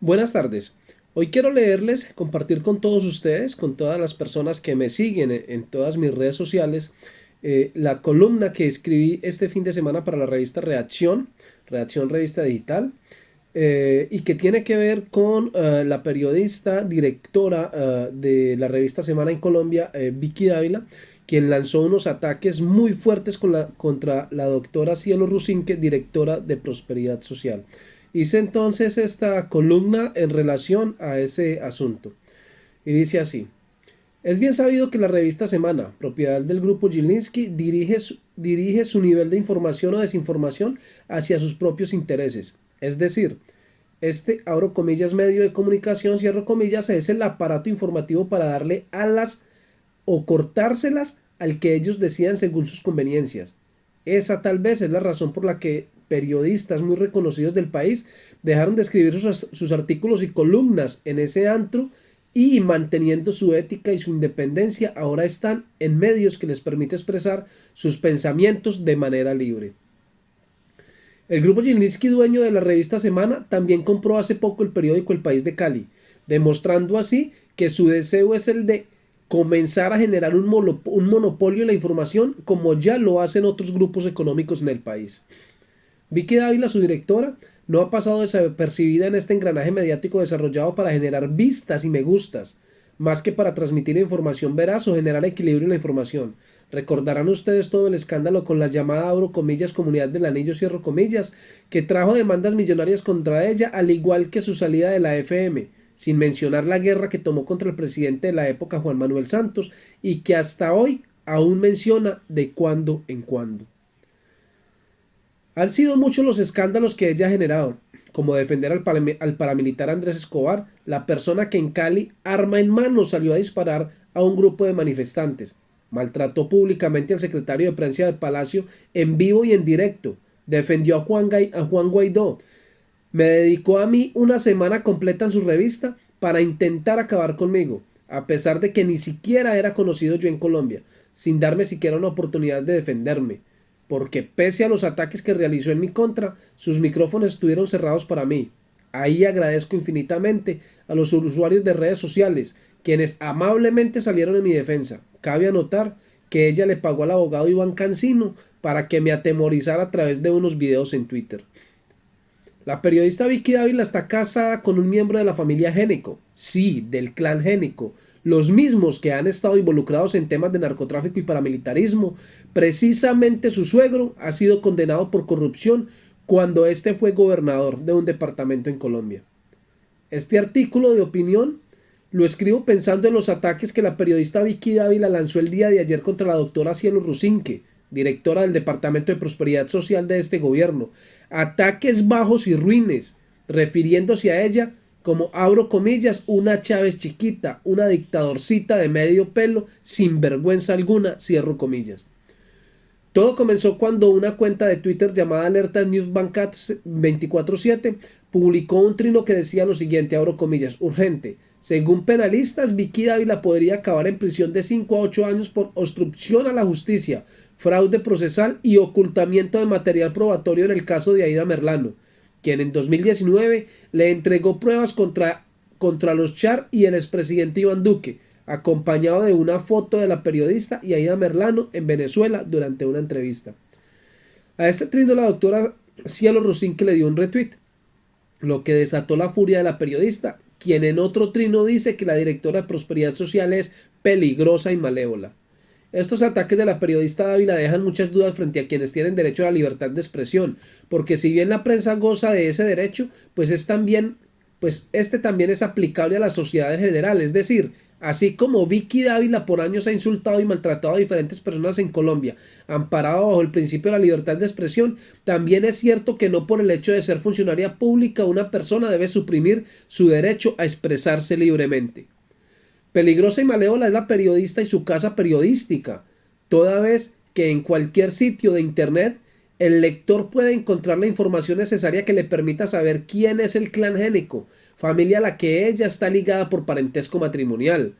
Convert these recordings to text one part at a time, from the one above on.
Buenas tardes. Hoy quiero leerles, compartir con todos ustedes, con todas las personas que me siguen en todas mis redes sociales, eh, la columna que escribí este fin de semana para la revista Reacción, Reacción Revista Digital, eh, y que tiene que ver con eh, la periodista, directora de la revista Semana en Colombia, Vicky Dávila, quien lanzó unos ataques muy fuertes contra la doctora Cielo Rusinque, directora de Prosperidad Social. Hice entonces esta columna en relación a ese asunto. Y dice así. Es bien sabido que la revista Semana, propiedad del grupo Gilinski, dirige su, dirige su nivel de información o desinformación hacia sus propios intereses. Es decir, este, abro comillas, medio de comunicación, cierro comillas, es el aparato informativo para darle alas o cortárselas al que ellos decidan según sus conveniencias. Esa tal vez es la razón por la que periodistas muy reconocidos del país dejaron de escribir sus, artículos y columnas en ese antro y manteniendo su ética y su independencia ahora están en medios que les permite expresar sus pensamientos de manera libre. El grupo Gilinski, dueño de la revista Semana, también compró hace poco el periódico El País de Cali, demostrando así que su deseo es el de comenzar a generar un, monopolio en la información como ya lo hacen otros grupos económicos en el país. Vicky Dávila, su directora, no ha pasado desapercibida en este engranaje mediático desarrollado para generar vistas y me gustas, más que para transmitir información veraz o generar equilibrio en la información. Recordarán ustedes todo el escándalo con la llamada abro comillas comunidad del anillo cierro comillas, que trajo demandas millonarias contra ella, al igual que su salida de la FM, sin mencionar la guerra que tomó contra el presidente de la época Juan Manuel Santos y que hasta hoy aún menciona de cuando en cuando. Han sido muchos los escándalos que ella ha generado, como defender al, paramilitar Andrés Escobar, la persona que en Cali, arma en mano, salió a disparar a un grupo de manifestantes. Maltrató públicamente al secretario de prensa del Palacio en vivo y en directo. Defendió a Juan, a Juan Guaidó. Me dedicó a mí una semana completa en su revista para intentar acabar conmigo, a pesar de que ni siquiera era conocido yo en Colombia, sin darme siquiera una oportunidad de defenderme porque pese a los ataques que realizó en mi contra, sus micrófonos estuvieron cerrados para mí. Ahí agradezco infinitamente a los usuarios de redes sociales, quienes amablemente salieron en mi defensa. Cabe anotar que ella le pagó al abogado Iván Cancino para que me atemorizara a través de unos videos en Twitter. La periodista Vicky Dávila está casada con un miembro de la familia Génico, sí, del clan Génico, los mismos que han estado involucrados en temas de narcotráfico y paramilitarismo. Precisamente su suegro ha sido condenado por corrupción cuando éste fue gobernador de un departamento en Colombia. Este artículo de opinión lo escribo pensando en los ataques que la periodista Vicky Dávila lanzó el día de ayer contra la doctora Cielo Rusinque, directora del Departamento de Prosperidad Social de este gobierno. Ataques bajos y ruines, refiriéndose a ella como abro comillas, una Chávez chiquita, una dictadorcita de medio pelo, sin vergüenza alguna, cierro comillas. Todo comenzó cuando una cuenta de Twitter llamada Alerta News Bancat 24-7 publicó un trino que decía lo siguiente, abro comillas, urgente. Según penalistas, Vicky Dávila podría acabar en prisión de 5 a 8 años por obstrucción a la justicia, fraude procesal y ocultamiento de material probatorio en el caso de Aida Merlano quien en 2019 le entregó pruebas contra, contra los Char y el expresidente Iván Duque, acompañado de una foto de la periodista Aida Merlano en Venezuela durante una entrevista. A este trino la doctora Cielo Rosín que le dio un retweet, lo que desató la furia de la periodista, quien en otro trino dice que la directora de Prosperidad Social es peligrosa y malévola. Estos ataques de la periodista Dávila dejan muchas dudas frente a quienes tienen derecho a la libertad de expresión, porque si bien la prensa goza de ese derecho, pues es también, pues este también es aplicable a la sociedad en general, es decir, así como Vicky Dávila por años ha insultado y maltratado a diferentes personas en Colombia, amparado bajo el principio de la libertad de expresión, también es cierto que no por el hecho de ser funcionaria pública una persona debe suprimir su derecho a expresarse libremente. Peligrosa y malévola es la periodista y su casa periodística, toda vez que en cualquier sitio de Internet el lector puede encontrar la información necesaria que le permita saber quién es el clan génico, familia a la que ella está ligada por parentesco matrimonial,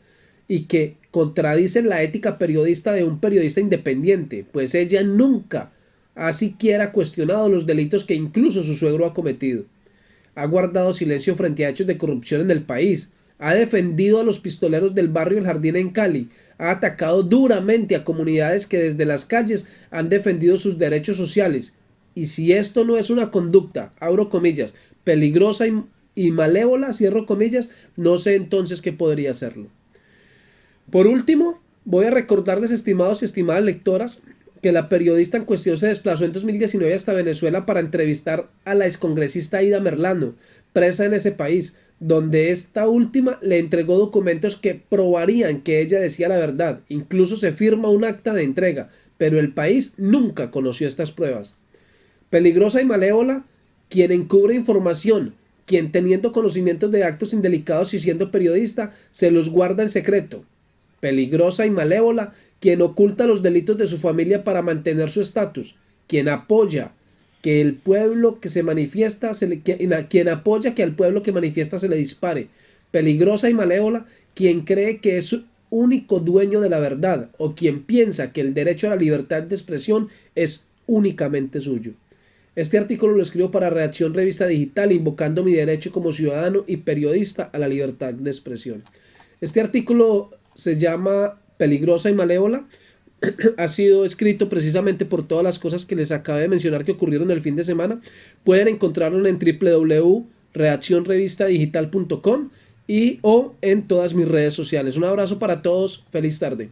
y que contradicen la ética periodista de un periodista independiente, pues ella nunca ha siquiera cuestionado los delitos que incluso su suegro ha cometido. ha guardado silencio frente a hechos de corrupción en el país, ha defendido a los pistoleros del barrio El Jardín en Cali, ha atacado duramente a comunidades que desde las calles han defendido sus derechos sociales. Y si esto no es una conducta, abro comillas, peligrosa y, malévola, cierro comillas, no sé entonces qué podría serlo. Por último, voy a recordarles, estimados y estimadas lectoras, que la periodista en cuestión se desplazó en 2019 hasta Venezuela para entrevistar a la excongresista Ida Merlano, presa en ese país, donde esta última le entregó documentos que probarían que ella decía la verdad. Incluso se firma un acta de entrega, pero el país nunca conoció estas pruebas. Peligrosa y malévola, quien encubre información, quien teniendo conocimientos de actos indelicados y siendo periodista, se los guarda en secreto. Peligrosa y malévola, quien oculta los delitos de su familia para mantener su estatus, quien apoya que el pueblo que se manifiesta, se le, quien apoya que al pueblo que manifiesta se le dispare, peligrosa y malévola, quien cree que es único dueño de la verdad o quien piensa que el derecho a la libertad de expresión es únicamente suyo. Este artículo lo escribo para Reacción Revista Digital, invocando mi derecho como ciudadano y periodista a la libertad de expresión. Este artículo se llama Peligrosa y Malévola ha sido escrito precisamente por todas las cosas que les acabo de mencionar que ocurrieron el fin de semana. Pueden encontrarlo en www.reaccionrevistadigital.com y o en todas mis redes sociales. Un abrazo para todos, feliz tarde.